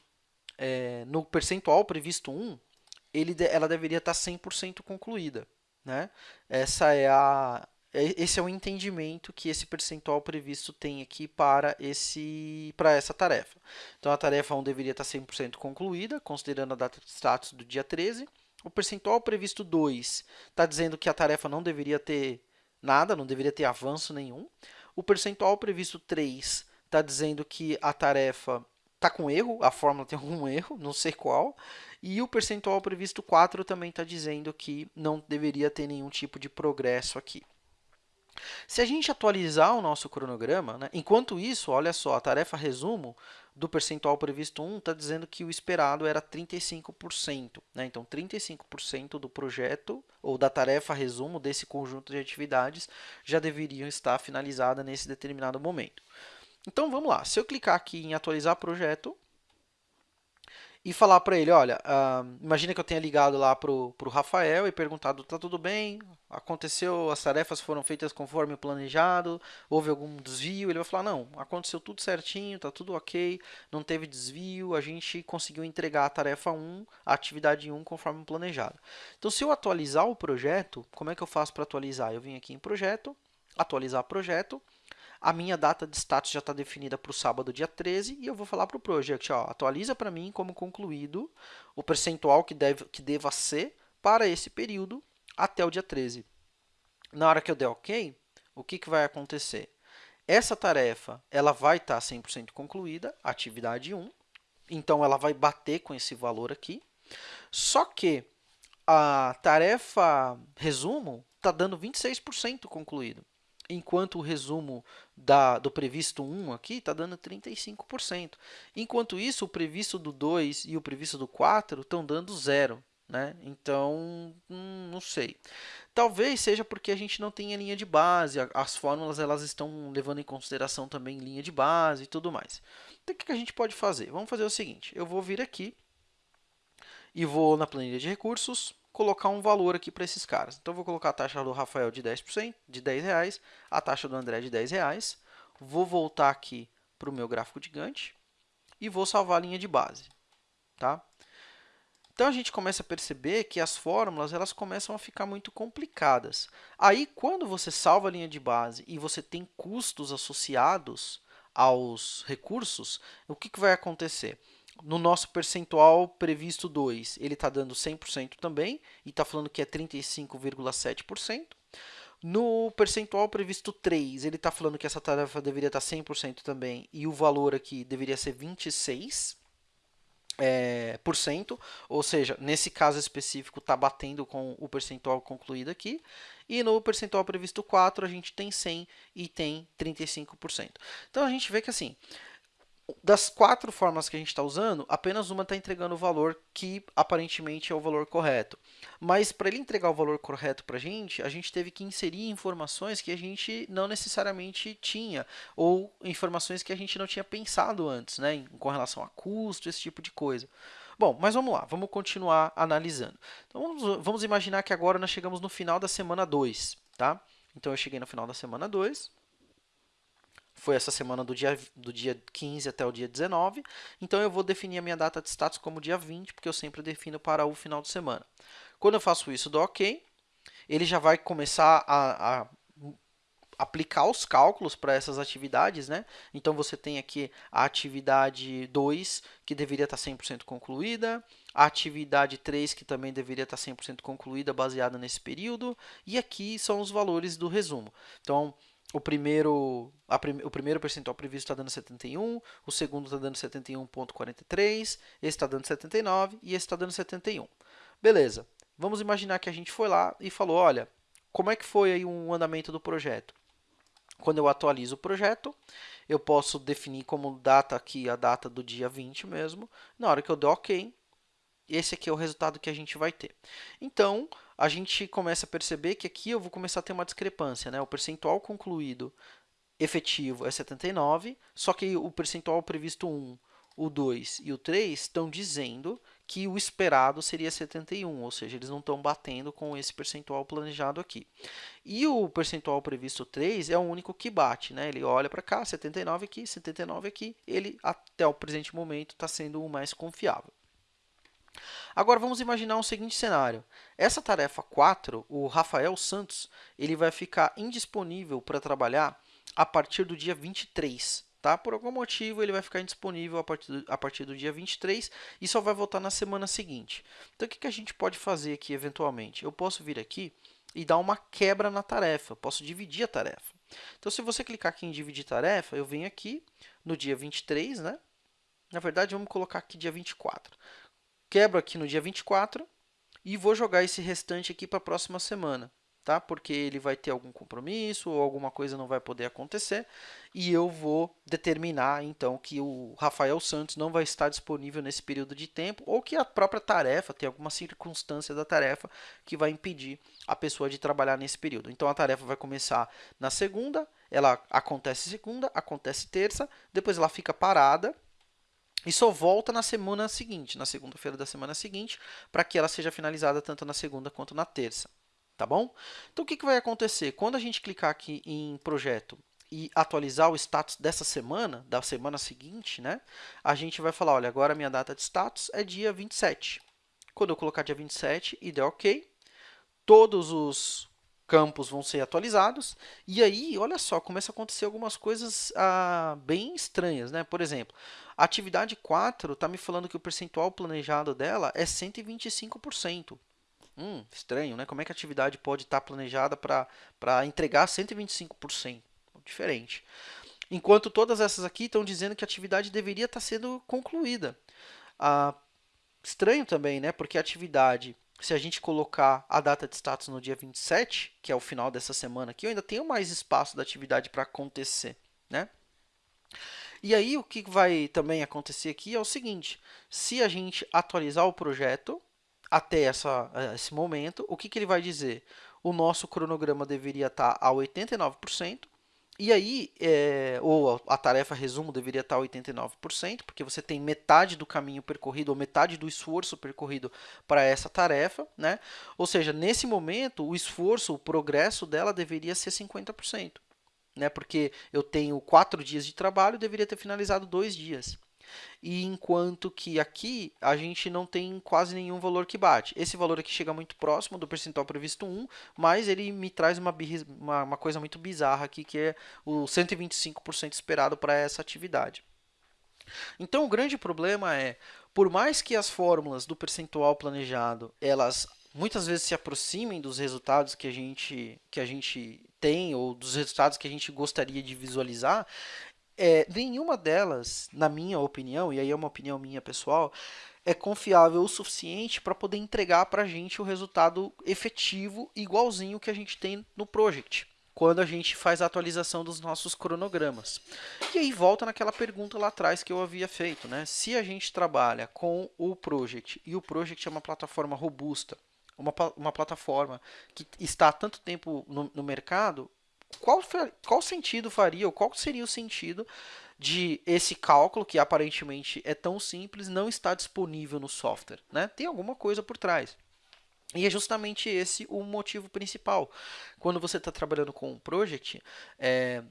é, no percentual previsto 1, ele, ela deveria estar 100% concluída. Né? Essa é a, é, esse é o entendimento que esse percentual previsto tem aqui para, esse, para essa tarefa. Então, a tarefa 1 deveria estar 100% concluída, considerando a data de status do dia 13. O percentual previsto 2 está dizendo que a tarefa não deveria ter nada, não deveria ter avanço nenhum. O percentual previsto 3 está dizendo que a tarefa está com erro, a fórmula (laughs) tem algum erro, não sei qual, e o percentual previsto 4 também está dizendo que não deveria ter nenhum tipo de progresso aqui. Se a gente atualizar o nosso cronograma, né, enquanto isso, olha só, a tarefa resumo do percentual previsto 1 está dizendo que o esperado era 35%. Né? Então, 35% do projeto ou da tarefa resumo desse conjunto de atividades já deveriam estar finalizada nesse determinado momento. Então, vamos lá. Se eu clicar aqui em atualizar projeto, e falar para ele, olha, uh, imagina que eu tenha ligado lá para o Rafael e perguntado, tá tudo bem? Aconteceu, as tarefas foram feitas conforme planejado? Houve algum desvio? Ele vai falar, não, aconteceu tudo certinho, tá tudo ok, não teve desvio, a gente conseguiu entregar a tarefa 1, a atividade 1 conforme planejado. Então, se eu atualizar o projeto, como é que eu faço para atualizar? Eu vim aqui em projeto, atualizar projeto, a minha data de status já está definida para o sábado, dia 13, e eu vou falar para o project, ó, atualiza para mim como concluído o percentual que, deve, que deva ser para esse período até o dia 13. Na hora que eu der OK, o que, que vai acontecer? Essa tarefa ela vai estar tá 100% concluída, atividade 1, então ela vai bater com esse valor aqui, só que a tarefa resumo está dando 26% concluído enquanto o resumo da, do previsto 1 aqui está dando 35%. Enquanto isso, o previsto do 2 e o previsto do 4 estão dando zero. Né? Então, hum, não sei. Talvez seja porque a gente não tem a linha de base, as fórmulas elas estão levando em consideração também linha de base e tudo mais. Então, o que a gente pode fazer? Vamos fazer o seguinte, eu vou vir aqui e vou na planilha de recursos, colocar um valor aqui para esses caras. Então, vou colocar a taxa do Rafael de 10%, de 10 reais, a taxa do André de 10 reais. Vou voltar aqui para o meu gráfico gigante e vou salvar a linha de base. Tá? Então, a gente começa a perceber que as fórmulas elas começam a ficar muito complicadas. Aí, quando você salva a linha de base e você tem custos associados aos recursos, o que, que vai acontecer? No nosso percentual previsto 2, ele está dando 100% também, e está falando que é 35,7%. No percentual previsto 3, ele está falando que essa tarefa deveria estar 100% também, e o valor aqui deveria ser 26%. É, por cento, ou seja, nesse caso específico está batendo com o percentual concluído aqui, e no percentual previsto 4 a gente tem 100 e tem 35%. Então a gente vê que assim, das quatro formas que a gente está usando, apenas uma está entregando o valor que aparentemente é o valor correto. Mas para ele entregar o valor correto para a gente, a gente teve que inserir informações que a gente não necessariamente tinha, ou informações que a gente não tinha pensado antes, né, com relação a custo, esse tipo de coisa. Bom, mas vamos lá, vamos continuar analisando. Então, vamos, vamos imaginar que agora nós chegamos no final da semana 2, tá? Então, eu cheguei no final da semana 2, foi essa semana do dia, do dia 15 até o dia 19. Então, eu vou definir a minha data de status como dia 20, porque eu sempre defino para o final de semana. Quando eu faço isso, dou OK. Ele já vai começar a, a aplicar os cálculos para essas atividades, né? Então, você tem aqui a atividade 2, que deveria estar 100% concluída, a atividade 3, que também deveria estar 100% concluída, baseada nesse período, e aqui são os valores do resumo. Então, o primeiro, prim, o primeiro percentual previsto está dando 71, o segundo está dando 71,43, esse está dando 79 e esse está dando 71. Beleza, vamos imaginar que a gente foi lá e falou, olha, como é que foi aí o andamento do projeto? Quando eu atualizo o projeto, eu posso definir como data aqui a data do dia 20 mesmo. Na hora que eu der OK, esse aqui é o resultado que a gente vai ter. Então, a gente começa a perceber que aqui eu vou começar a ter uma discrepância. Né? O percentual concluído efetivo é 79, só que o percentual previsto 1, o 2 e o 3 estão dizendo que o esperado seria 71, ou seja, eles não estão batendo com esse percentual planejado aqui. E o percentual previsto 3 é o único que bate, né? ele olha para cá, 79 aqui, 79 aqui, ele até o presente momento está sendo o mais confiável. Agora, vamos imaginar um seguinte cenário. Essa tarefa 4, o Rafael Santos, ele vai ficar indisponível para trabalhar a partir do dia 23. Tá? Por algum motivo, ele vai ficar indisponível a partir, do, a partir do dia 23 e só vai voltar na semana seguinte. Então, o que, que a gente pode fazer aqui, eventualmente? Eu posso vir aqui e dar uma quebra na tarefa. Eu posso dividir a tarefa. Então, se você clicar aqui em dividir tarefa, eu venho aqui no dia 23, né? Na verdade, vamos colocar aqui dia 24 quebro aqui no dia 24 e vou jogar esse restante aqui para a próxima semana, tá? Porque ele vai ter algum compromisso ou alguma coisa não vai poder acontecer e eu vou determinar então que o Rafael Santos não vai estar disponível nesse período de tempo ou que a própria tarefa tem alguma circunstância da tarefa que vai impedir a pessoa de trabalhar nesse período. Então a tarefa vai começar na segunda, ela acontece segunda, acontece terça, depois ela fica parada e só volta na semana seguinte, na segunda-feira da semana seguinte, para que ela seja finalizada tanto na segunda quanto na terça. Tá bom? Então, o que, que vai acontecer? Quando a gente clicar aqui em projeto e atualizar o status dessa semana, da semana seguinte, né, a gente vai falar, olha, agora minha data de status é dia 27. Quando eu colocar dia 27 e der OK, todos os campos vão ser atualizados, e aí, olha só, começa a acontecer algumas coisas ah, bem estranhas, né? Por exemplo, a atividade 4 está me falando que o percentual planejado dela é 125%. Hum, estranho, né? Como é que a atividade pode estar tá planejada para entregar 125%? Diferente. Enquanto todas essas aqui estão dizendo que a atividade deveria estar tá sendo concluída. Ah, estranho também, né? Porque a atividade se a gente colocar a data de status no dia 27, que é o final dessa semana aqui, eu ainda tenho mais espaço da atividade para acontecer, né? E aí, o que vai também acontecer aqui é o seguinte, se a gente atualizar o projeto até essa, esse momento, o que, que ele vai dizer? O nosso cronograma deveria estar a 89%, e aí, é, ou a tarefa resumo deveria estar 89%, porque você tem metade do caminho percorrido, ou metade do esforço percorrido para essa tarefa. Né? Ou seja, nesse momento, o esforço, o progresso dela deveria ser 50%. Né? Porque eu tenho quatro dias de trabalho, deveria ter finalizado dois dias e enquanto que aqui a gente não tem quase nenhum valor que bate. Esse valor aqui chega muito próximo do percentual previsto 1, mas ele me traz uma, uma, uma coisa muito bizarra aqui, que é o 125% esperado para essa atividade. Então, o grande problema é, por mais que as fórmulas do percentual planejado, elas muitas vezes se aproximem dos resultados que a gente, que a gente tem, ou dos resultados que a gente gostaria de visualizar, é, nenhuma delas, na minha opinião, e aí é uma opinião minha pessoal, é confiável o suficiente para poder entregar para a gente o resultado efetivo igualzinho que a gente tem no Project, quando a gente faz a atualização dos nossos cronogramas. E aí volta naquela pergunta lá atrás que eu havia feito, né? Se a gente trabalha com o Project e o Project é uma plataforma robusta, uma, uma plataforma que está há tanto tempo no, no mercado, qual, qual sentido faria, ou qual seria o sentido de esse cálculo, que aparentemente é tão simples, não estar disponível no software? Né? Tem alguma coisa por trás. E é justamente esse o motivo principal. Quando você está trabalhando com um project, é,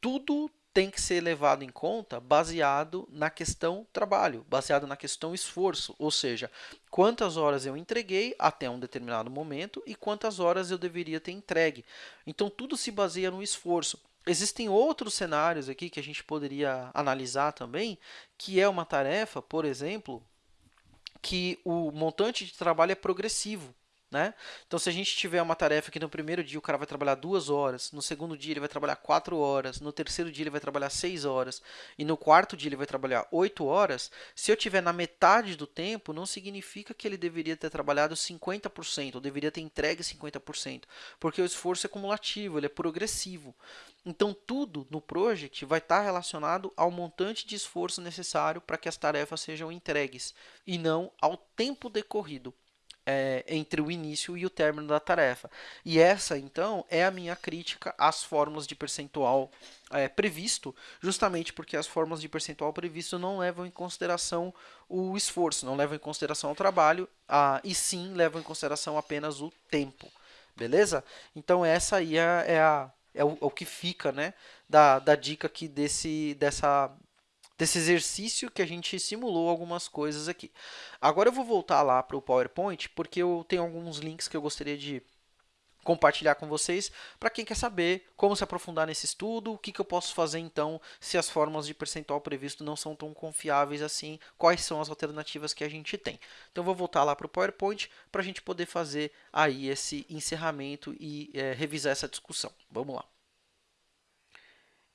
tudo tem que ser levado em conta baseado na questão trabalho, baseado na questão esforço, ou seja, quantas horas eu entreguei até um determinado momento e quantas horas eu deveria ter entregue. Então, tudo se baseia no esforço. Existem outros cenários aqui que a gente poderia analisar também, que é uma tarefa, por exemplo, que o montante de trabalho é progressivo. Né? Então, se a gente tiver uma tarefa que no primeiro dia o cara vai trabalhar duas horas, no segundo dia ele vai trabalhar quatro horas, no terceiro dia ele vai trabalhar seis horas e no quarto dia ele vai trabalhar oito horas, se eu tiver na metade do tempo, não significa que ele deveria ter trabalhado 50%, ou deveria ter entregue 50%, porque o esforço é cumulativo, ele é progressivo. Então, tudo no project vai estar relacionado ao montante de esforço necessário para que as tarefas sejam entregues e não ao tempo decorrido é, entre o início e o término da tarefa. E essa, então, é a minha crítica às fórmulas de percentual é, previsto, justamente porque as fórmulas de percentual previsto não levam em consideração o esforço, não levam em consideração o trabalho, a, e sim levam em consideração apenas o tempo. Beleza? Então, essa aí é, é, a, é o, é o que fica né, da, da dica aqui desse, dessa, desse exercício que a gente simulou algumas coisas aqui. Agora eu vou voltar lá para o PowerPoint, porque eu tenho alguns links que eu gostaria de compartilhar com vocês, para quem quer saber como se aprofundar nesse estudo, o que, que eu posso fazer então se as fórmulas de percentual previsto não são tão confiáveis assim, quais são as alternativas que a gente tem. Então, vou voltar lá para o PowerPoint para a gente poder fazer aí esse encerramento e é, revisar essa discussão. Vamos lá.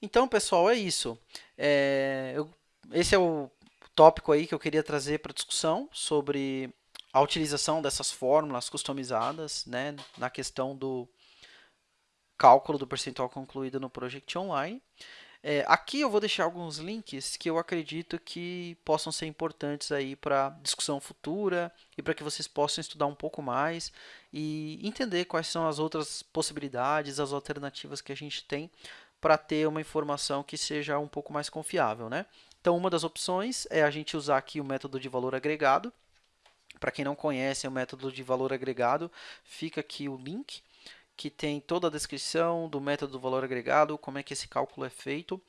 Então, pessoal, é isso. É, eu, esse é o tópico aí que eu queria trazer para discussão sobre a utilização dessas fórmulas customizadas né, na questão do cálculo do percentual concluído no Project Online. É, aqui eu vou deixar alguns links que eu acredito que possam ser importantes aí para discussão futura e para que vocês possam estudar um pouco mais e entender quais são as outras possibilidades, as alternativas que a gente tem para ter uma informação que seja um pouco mais confiável, né? Então, uma das opções é a gente usar aqui o método de valor agregado. Para quem não conhece o método de valor agregado, fica aqui o link que tem toda a descrição do método do valor agregado, como é que esse cálculo é feito.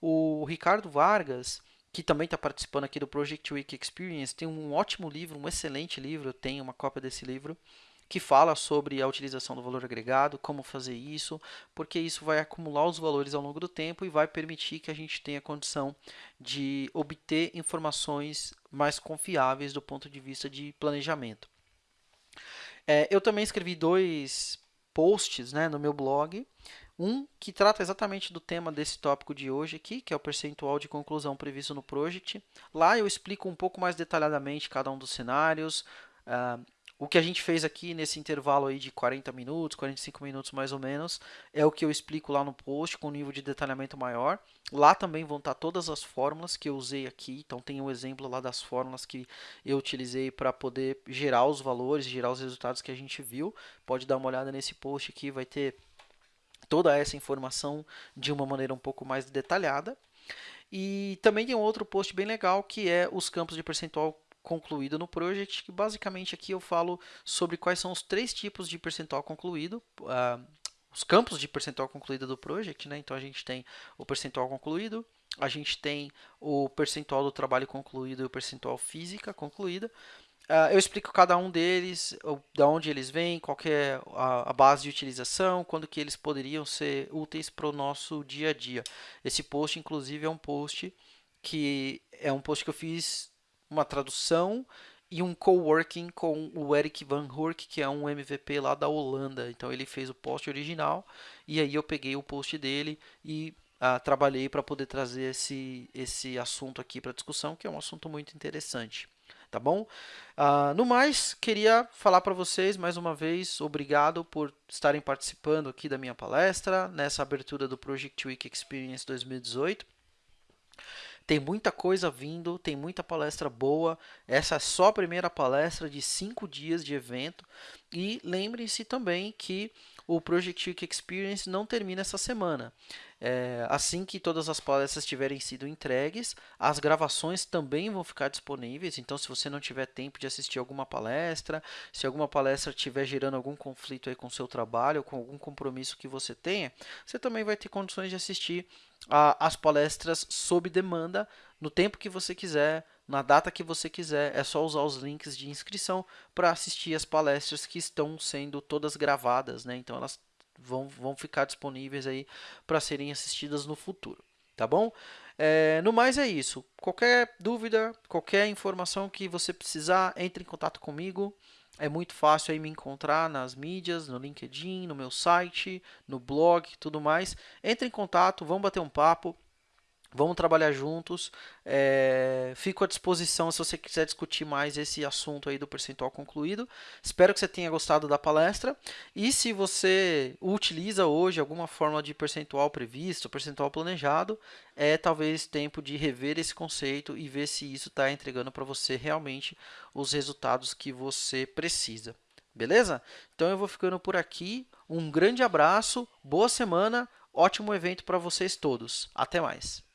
O Ricardo Vargas, que também está participando aqui do Project Week Experience, tem um ótimo livro, um excelente livro, eu tenho uma cópia desse livro, que fala sobre a utilização do valor agregado, como fazer isso, porque isso vai acumular os valores ao longo do tempo e vai permitir que a gente tenha condição de obter informações mais confiáveis do ponto de vista de planejamento. É, eu também escrevi dois posts né, no meu blog, um que trata exatamente do tema desse tópico de hoje aqui, que é o percentual de conclusão previsto no project. Lá eu explico um pouco mais detalhadamente cada um dos cenários, uh, o que a gente fez aqui nesse intervalo aí de 40 minutos, 45 minutos mais ou menos, é o que eu explico lá no post com nível de detalhamento maior. Lá também vão estar todas as fórmulas que eu usei aqui, então tem um exemplo lá das fórmulas que eu utilizei para poder gerar os valores, gerar os resultados que a gente viu. Pode dar uma olhada nesse post aqui, vai ter toda essa informação de uma maneira um pouco mais detalhada. E também tem um outro post bem legal que é os campos de percentual concluído no project, que basicamente aqui eu falo sobre quais são os três tipos de percentual concluído, uh, os campos de percentual concluído do project, né? Então a gente tem o percentual concluído, a gente tem o percentual do trabalho concluído e o percentual física concluída. Uh, eu explico cada um deles, de onde eles vêm, qual é a, base de utilização, quando que eles poderiam ser úteis para o nosso dia a dia. Esse post, inclusive, é um post que é um post que eu fiz uma tradução e um coworking com o Eric Van Hoork, que é um MVP lá da Holanda. Então ele fez o post original e aí eu peguei o post dele e ah, trabalhei para poder trazer esse, esse assunto aqui para discussão, que é um assunto muito interessante. Tá bom? Ah, no mais, queria falar para vocês mais uma vez, obrigado por estarem participando aqui da minha palestra, nessa abertura do Project Week Experience 2018. Tem muita coisa vindo, tem muita palestra boa. Essa é só a primeira palestra de cinco dias de evento. E lembrem-se também que o Project Week Experience não termina essa semana. É, assim que todas as palestras tiverem sido entregues, as gravações também vão ficar disponíveis. Então, se você não tiver tempo de assistir alguma palestra, se alguma palestra estiver gerando algum conflito aí com o seu trabalho, com algum compromisso que você tenha, você também vai ter condições de assistir as palestras sob demanda no tempo que você quiser, na data que você quiser. É só usar os links de inscrição para assistir as palestras que estão sendo todas gravadas, né? Então elas vão, vão ficar disponíveis aí para serem assistidas no futuro, tá bom? É, no mais é isso. Qualquer dúvida, qualquer informação que você precisar, entre em contato comigo. É muito fácil aí me encontrar nas mídias, no LinkedIn, no meu site, no blog, tudo mais. Entre em contato, vamos bater um papo. Vamos trabalhar juntos. É, fico à disposição se você quiser discutir mais esse assunto aí do percentual concluído. Espero que você tenha gostado da palestra. E se você utiliza hoje alguma forma de percentual previsto, percentual planejado, é talvez tempo de rever esse conceito e ver se isso está entregando para você realmente os resultados que você precisa. Beleza? Então eu vou ficando por aqui. Um grande abraço, boa semana, ótimo evento para vocês todos. Até mais!